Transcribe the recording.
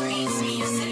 Freeze music.